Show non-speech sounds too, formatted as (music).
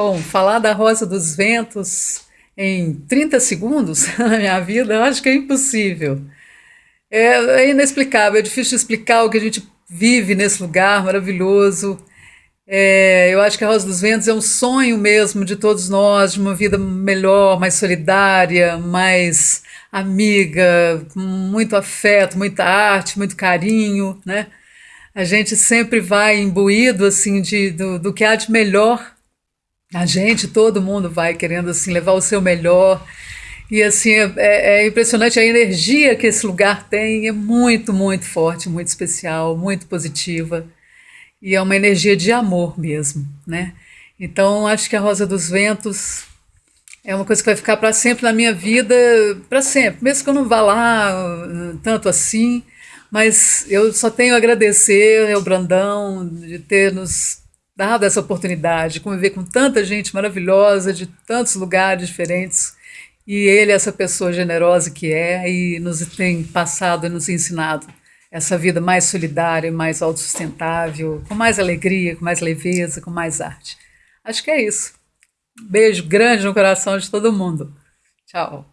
Bom, falar da Rosa dos Ventos em 30 segundos (laughs) na minha vida, eu acho que é impossível. É, é inexplicável, é difícil explicar o que a gente vive nesse lugar maravilhoso. É, eu acho que a Rosa dos Ventos é um sonho mesmo de todos nós, de uma vida melhor, mais solidária, mais amiga, com muito afeto, muita arte, muito carinho, né? A gente sempre vai imbuído assim de, do, do que há de melhor a gente, todo mundo vai querendo assim levar o seu melhor. E assim, é, é, é impressionante a energia que esse lugar tem, é muito, muito forte, muito especial, muito positiva. E é uma energia de amor mesmo, né? Então, acho que a Rosa dos Ventos é uma coisa que vai ficar para sempre na minha vida, para sempre, mesmo que eu não vá lá uh, tanto assim, mas eu só tenho a agradecer ao Brandão de ter nos dado essa oportunidade de conviver com tanta gente maravilhosa, de tantos lugares diferentes, e ele, essa pessoa generosa que é, e nos tem passado e nos ensinado essa vida mais solidária, mais autossustentável, com mais alegria, com mais leveza, com mais arte. Acho que é isso. Beijo grande no coração de todo mundo. Tchau.